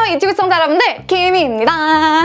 안녕하세요 유튜브 시청자 여러분들. 김희입니다.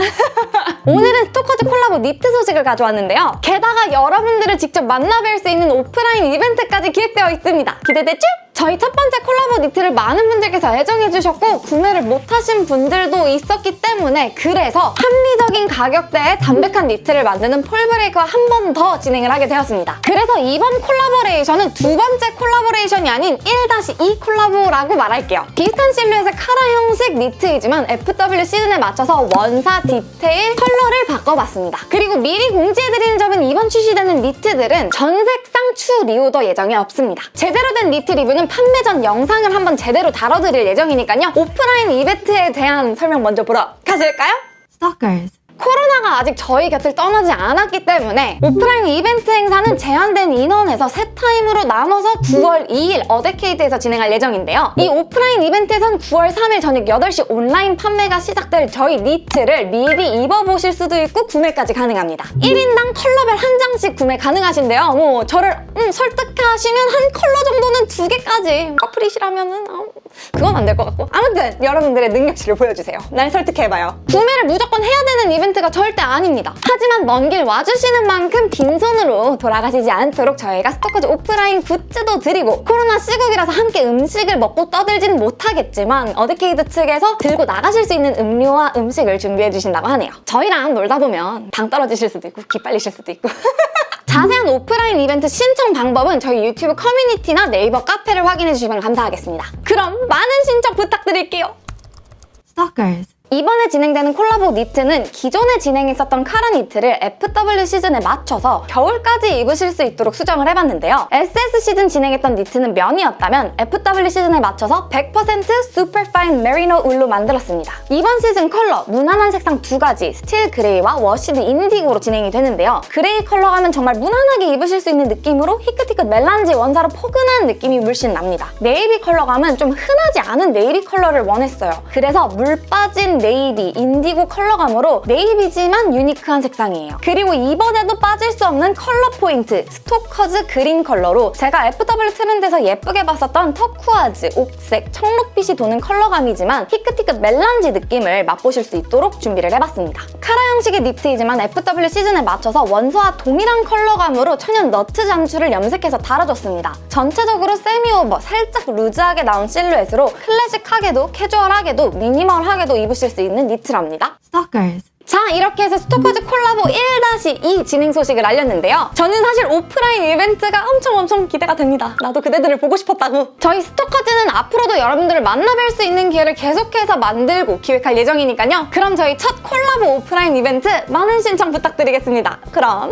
오늘은 스토커즈 콜라보 니트 소식을 가져왔는데요. 게다가 여러분들을 직접 만나뵐 수 있는 오프라인 이벤트까지 기획되어 있습니다. 기대되죠? 저희 첫 번째 콜라보 니트를 많은 분들께서 애정해주셨고 구매를 못하신 분들도 있었기 때문에 그래서 합리적인 가격대에 담백한 니트를 만드는 폴브레이크와 한 번 더 진행을 하게 되었습니다. 그래서 이번 콜라보레이션은 두 번째 콜라보레이션이 아닌 1-2 콜라보라고 말할게요. 비슷한 실루엣의 카라 형식 니트이지만 FW 시즌에 맞춰서 원사, 디테일, 컬러를 바꿔봤습니다. 그리고 미리 공지해드리는 점은 이번 출시되는 니트들은 전색상 추후 reorder 예정이 없습니다. 제대로 된 니트 리뷰는 판매 전 영상을 한번 제대로 다뤄드릴 예정이니까요. 오프라인 이벤트에 대한 설명 먼저 보러 가실까요? Stalkers. 코로나가 아직 저희 곁을 떠나지 않았기 때문에 오프라인 이벤트 행사는 제한된 인원에서 세 타임으로 나눠서 9월 2일 어데케이드에서 진행할 예정인데요. 이 오프라인 이벤트에선 9월 3일 저녁 8시 온라인 판매가 시작될 저희 니트를 미리 입어보실 수도 있고 구매까지 가능합니다. 1인당 컬러별 한 장씩 구매 가능하신데요. 뭐 저를 음, 설득하시면 한 컬러 정도는 두 개까지 커플이시라면 은 어, 그건 안 될 것 같고 아무튼 여러분들의 능력치를 보여주세요. 날 설득해봐요. 구매를 무조건 해야 되는 이벤트가 절대 아닙니다. 하지만 먼 길 와주시는 만큼 빈손으로 돌아가시지 않도록 저희가 스토커즈 오프라인 굿즈도 드리고 코로나 시국이라서 함께 음식을 먹고 떠들지는 못하겠지만 어드케이드 측에서 들고 나가실 수 있는 음료와 음식을 준비해 주신다고 하네요. 저희랑 놀다 보면 당 떨어지실 수도 있고 기빨리실 수도 있고 자세한 오프라인 이벤트 신청 방법은 저희 유튜브 커뮤니티나 네이버 카페를 확인해 주시면 감사하겠습니다. 그럼 많은 신청 부탁드릴게요. Stalkers. 이번에 진행되는 콜라보 니트는 기존에 진행했었던 카라 니트를 FW 시즌에 맞춰서 겨울까지 입으실 수 있도록 수정을 해봤는데요. SS 시즌 진행했던 니트는 면이었다면 FW 시즌에 맞춰서 100% superfine 메리노 울로 만들었습니다. 이번 시즌 컬러 무난한 색상 두 가지 steel gray와 washed indigo로 진행이 되는데요. 그레이 컬러감은 정말 무난하게 입으실 수 있는 느낌으로 히끗히끗 melange 원사로 포근한 느낌이 물씬 납니다. 네이비 컬러감은 좀 흔하지 않은 네이비 컬러를 원했어요. 그래서 물 빠진 네이비, 인디고 컬러감으로 네이비지만 유니크한 색상이에요. 그리고 이번에도 빠질 수 없는 컬러 포인트, 스토커즈 그린 컬러로 제가 FW 트렌드에서 예쁘게 봤었던 turquoise, 옥색, 청록빛이 도는 컬러감이지만 히끗히끗 멜란지 느낌을 맛보실 수 있도록 준비를 해봤습니다. 카라 형식의 니트이지만 FW 시즌에 맞춰서 원사와 동일한 컬러감으로 천연 너트 잠수를 염색해서 달아줬습니다. 전체적으로 semi-over, 살짝 루즈하게 나온 실루엣으로 클래식하게도 캐주얼하게도 미니멀하게도 입으실 수 있는 니트랍니다. Stalkers. 자 이렇게 해서 스토커즈 콜라보 1-2 진행 소식을 알렸는데요. 저는 사실 오프라인 이벤트가 엄청 엄청 기대가 됩니다. 나도 그대들을 보고 싶었다고. 저희 스토커즈는 앞으로도 여러분들을 만나뵐 수 있는 기회를 계속해서 만들고 기획할 예정이니까요. 그럼 저희 첫 콜라보 오프라인 이벤트 많은 신청 부탁드리겠습니다. 그럼!